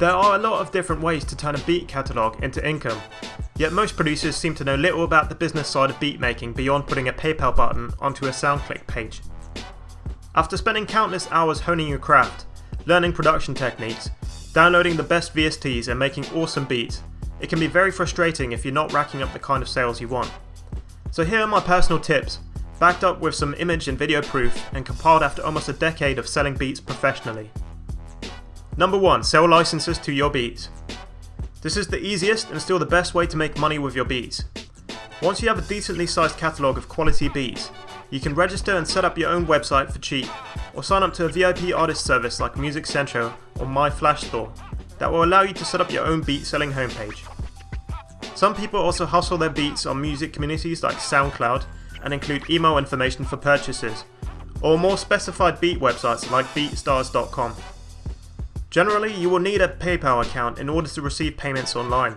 There are a lot of different ways to turn a beat catalogue into income, yet most producers seem to know little about the business side of beat making beyond putting a PayPal button onto a SoundClick page. After spending countless hours honing your craft, learning production techniques, downloading the best VSTs and making awesome beats, it can be very frustrating if you're not racking up the kind of sales you want. So here are my personal tips, backed up with some image and video proof and compiled after almost a decade of selling beats professionally. Number 1. Sell licenses to your beats. This is the easiest and still the best way to make money with your beats. Once you have a decently sized catalogue of quality beats, you can register and set up your own website for cheap, or sign up to a VIP artist service like Music Central or My Flash Store that will allow you to set up your own beat selling homepage. Some people also hustle their beats on music communities like SoundCloud and include email information for purchases, or more specified beat websites like beatstars.com. Generally, you will need a PayPal account in order to receive payments online,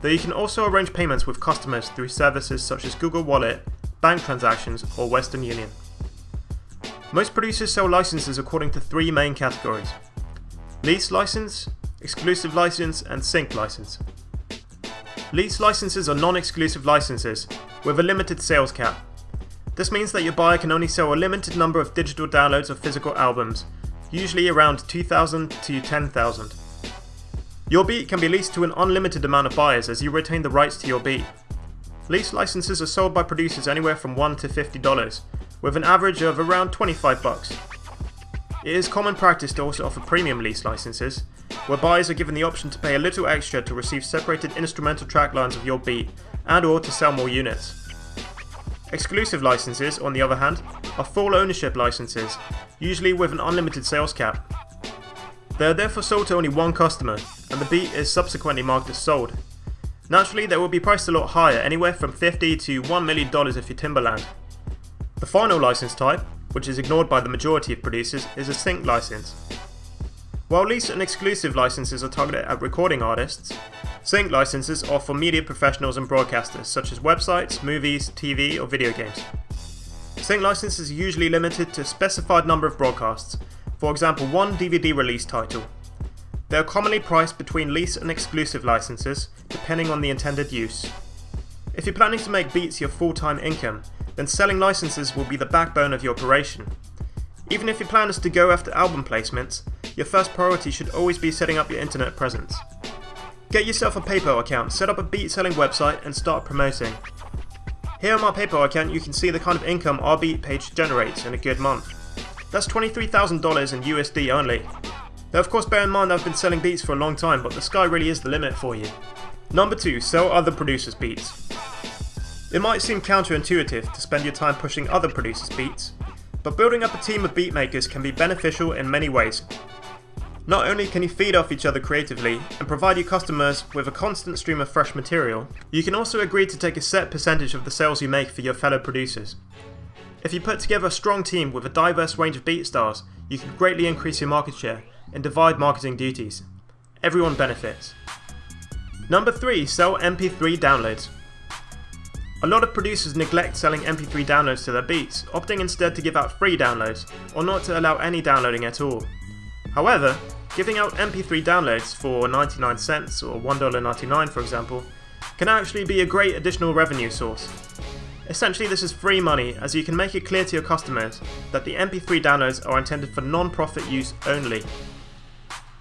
though you can also arrange payments with customers through services such as Google Wallet, bank transactions, or Western Union. Most producers sell licenses according to three main categories lease license, exclusive license, and sync license. Lease licenses are non exclusive licenses with a limited sales cap. This means that your buyer can only sell a limited number of digital downloads of physical albums usually around 2,000 to 10,000. Your beat can be leased to an unlimited amount of buyers as you retain the rights to your beat. Lease licenses are sold by producers anywhere from $1 to $50, with an average of around 25 bucks. It is common practice to also offer premium lease licenses, where buyers are given the option to pay a little extra to receive separated instrumental track lines of your beat and or to sell more units. Exclusive licenses, on the other hand, are full ownership licenses, usually with an unlimited sales cap. They are therefore sold to only one customer, and the beat is subsequently marked as sold. Naturally, they will be priced a lot higher, anywhere from 50 to $1 million if you're Timbaland. The final license type, which is ignored by the majority of producers, is a sync license. While lease and exclusive licenses are targeted at recording artists, sync licenses are for media professionals and broadcasters such as websites, movies, TV, or video games. Sync licenses are usually limited to a specified number of broadcasts, for example one DVD release title. They are commonly priced between lease and exclusive licenses, depending on the intended use. If you're planning to make beats your full-time income, then selling licenses will be the backbone of your operation. Even if your plan is to go after album placements, your first priority should always be setting up your internet presence. Get yourself a PayPal account, set up a beat selling website and start promoting. Here on my PayPal account you can see the kind of income our beat page generates in a good month. That's $23,000 in USD only. Now of course bear in mind I've been selling beats for a long time but the sky really is the limit for you. Number 2. Sell other producers' beats. It might seem counterintuitive to spend your time pushing other producers' beats, but building up a team of beatmakers can be beneficial in many ways. Not only can you feed off each other creatively and provide your customers with a constant stream of fresh material, you can also agree to take a set percentage of the sales you make for your fellow producers. If you put together a strong team with a diverse range of beat stars, you can greatly increase your market share and divide marketing duties. Everyone benefits. Number 3. Sell MP3 downloads. A lot of producers neglect selling MP3 downloads to their beats, opting instead to give out free downloads, or not to allow any downloading at all. However, giving out MP3 downloads for 99 cents or $1.99 for example, can actually be a great additional revenue source. Essentially this is free money as you can make it clear to your customers that the MP3 downloads are intended for non-profit use only.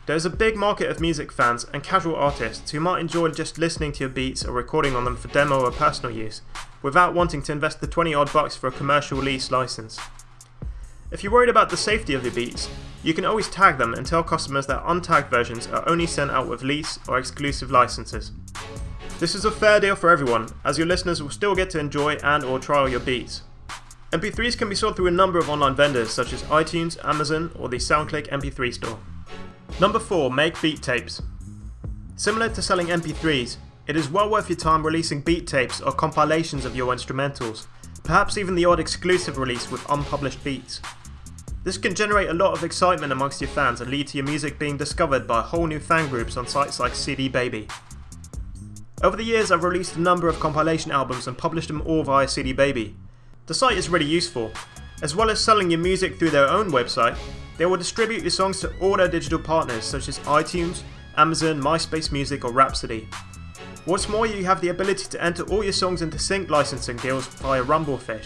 There is a big market of music fans and casual artists who might enjoy just listening to your beats or recording on them for demo or personal use, without wanting to invest the 20 odd bucks for a commercial lease license. If you're worried about the safety of your beats, you can always tag them and tell customers that untagged versions are only sent out with lease or exclusive licenses. This is a fair deal for everyone, as your listeners will still get to enjoy and or trial your beats. MP3s can be sold through a number of online vendors such as iTunes, Amazon, or the SoundClick MP3 store. Number 4. Make beat tapes. Similar to selling MP3s, it is well worth your time releasing beat tapes or compilations of your instrumentals, perhaps even the odd exclusive release with unpublished beats. This can generate a lot of excitement amongst your fans and lead to your music being discovered by whole new fan groups on sites like CD Baby. Over the years I've released a number of compilation albums and published them all via CD Baby. The site is really useful. As well as selling your music through their own website, they will distribute your songs to all their digital partners such as iTunes, Amazon, MySpace Music, or Rhapsody. What's more, you have the ability to enter all your songs into sync licensing deals via Rumblefish,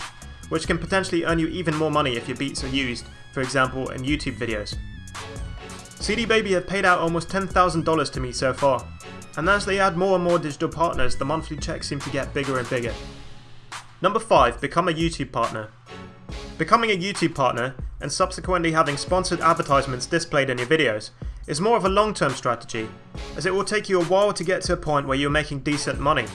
which can potentially earn you even more money if your beats are used, for example, in YouTube videos. CD Baby have paid out almost $10,000 to me so far, and as they add more and more digital partners, the monthly checks seem to get bigger and bigger. Number 5. Become a YouTube partner. Becoming a YouTube partner, and subsequently having sponsored advertisements displayed in your videos, is more of a long term strategy, as it will take you a while to get to a point where you're making decent money.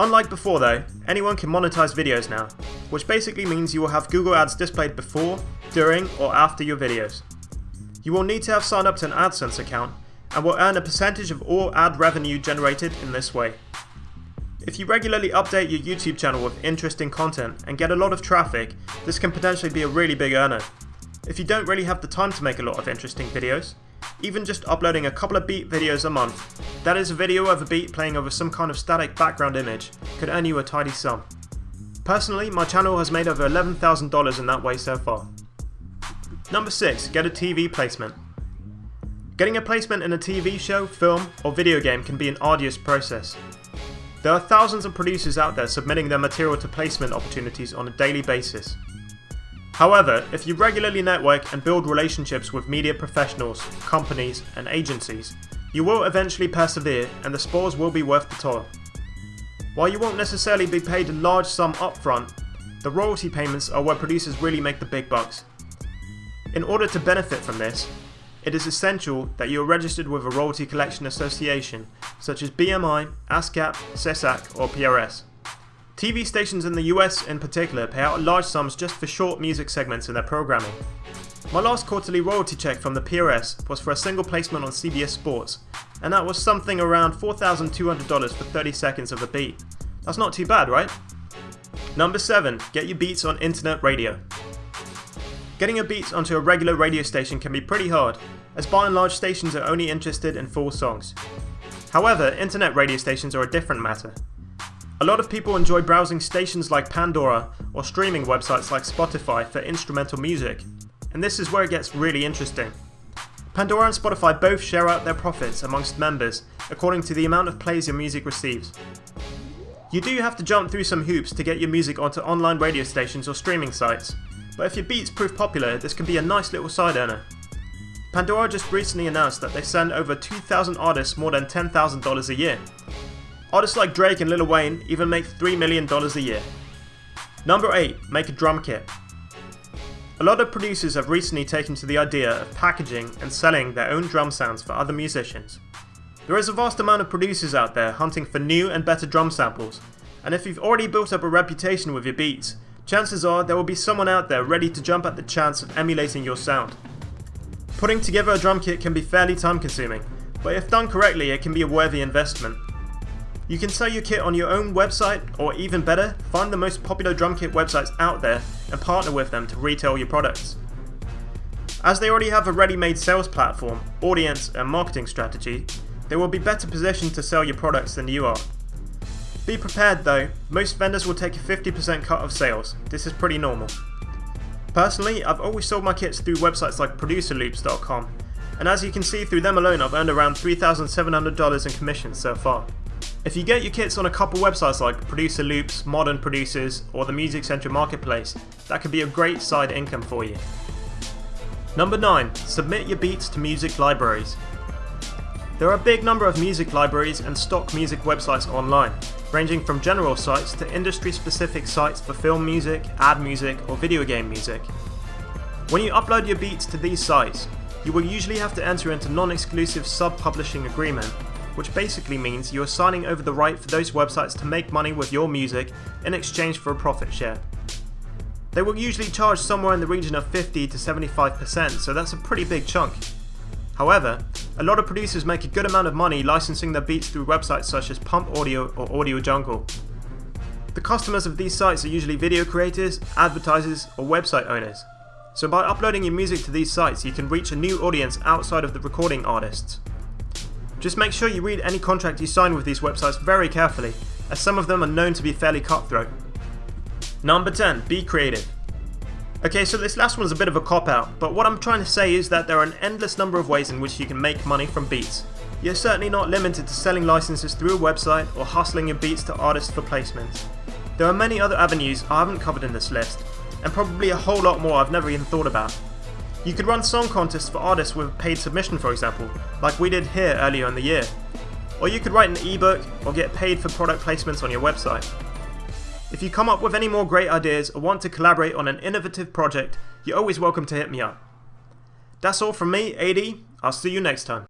Unlike before though, anyone can monetize videos now, which basically means you will have Google Ads displayed before, during, or after your videos. You will need to have signed up to an AdSense account and will earn a percentage of all ad revenue generated in this way. If you regularly update your YouTube channel with interesting content and get a lot of traffic, this can potentially be a really big earner. If you don't really have the time to make a lot of interesting videos, even just uploading a couple of beat videos a month, that is a video of a beat playing over some kind of static background image, could earn you a tidy sum. Personally, my channel has made over $11,000 in that way so far. Number 6. Get a TV placement. Getting a placement in a TV show, film, or video game can be an arduous process. There are thousands of producers out there submitting their material to placement opportunities on a daily basis. However, if you regularly network and build relationships with media professionals, companies, and agencies, you will eventually persevere and the spores will be worth the toil. While you won't necessarily be paid a large sum upfront, the royalty payments are where producers really make the big bucks. In order to benefit from this, it is essential that you are registered with a royalty collection association such as BMI, ASCAP, SESAC or PRS. TV stations in the US in particular pay out large sums just for short music segments in their programming. My last quarterly royalty check from the PRS was for a single placement on CBS Sports, and that was something around $4,200 for 30 seconds of a beat. That's not too bad, right? Number 7. Get your beats on internet radio. Getting your beats onto a regular radio station can be pretty hard, as by and large stations are only interested in full songs. However, internet radio stations are a different matter. A lot of people enjoy browsing stations like Pandora or streaming websites like Spotify for instrumental music, and this is where it gets really interesting. Pandora and Spotify both share out their profits amongst members according to the amount of plays your music receives. You do have to jump through some hoops to get your music onto online radio stations or streaming sites, but if your beats prove popular, this can be a nice little side earner. Pandora just recently announced that they send over 2,000 artists more than $10,000 a year. Artists like Drake and Lil Wayne even make $3 million a year. Number 8. Make a drum kit. A lot of producers have recently taken to the idea of packaging and selling their own drum sounds for other musicians. There is a vast amount of producers out there hunting for new and better drum samples, and if you've already built up a reputation with your beats, chances are there will be someone out there ready to jump at the chance of emulating your sound. Putting together a drum kit can be fairly time consuming, but if done correctly it can be a worthy investment. You can sell your kit on your own website, or even better, find the most popular drum kit websites out there and partner with them to retail your products. As they already have a ready-made sales platform, audience and marketing strategy, they will be better positioned to sell your products than you are. Be prepared though, most vendors will take a 50% cut of sales, this is pretty normal. Personally, I've always sold my kits through websites like producerloops.com, and as you can see through them alone I've earned around $3,700 in commissions so far. If you get your kits on a couple websites like Producer Loops, Modern Producers, or the Music Central Marketplace, that could be a great side income for you. Number 9. Submit your beats to music libraries. There are a big number of music libraries and stock music websites online, ranging from general sites to industry specific sites for film music, ad music, or video game music. When you upload your beats to these sites, you will usually have to enter into non-exclusive sub-publishing agreement, which basically means you are signing over the right for those websites to make money with your music in exchange for a profit share. They will usually charge somewhere in the region of 50 to 75%, so that's a pretty big chunk. However, a lot of producers make a good amount of money licensing their beats through websites such as Pump Audio or Audio Jungle. The customers of these sites are usually video creators, advertisers, or website owners. So by uploading your music to these sites, you can reach a new audience outside of the recording artists. Just make sure you read any contract you sign with these websites very carefully, as some of them are known to be fairly cutthroat. Number 10. Be creative. Okay, so this last one's a bit of a cop out, but what I'm trying to say is that there are an endless number of ways in which you can make money from beats. You're certainly not limited to selling licenses through a website or hustling your beats to artists for placements. There are many other avenues I haven't covered in this list, and probably a whole lot more I've never even thought about. You could run song contests for artists with paid submission for example, like we did here earlier in the year. Or you could write an ebook or get paid for product placements on your website. If you come up with any more great ideas or want to collaborate on an innovative project, you're always welcome to hit me up. That's all from me, AD. I'll see you next time.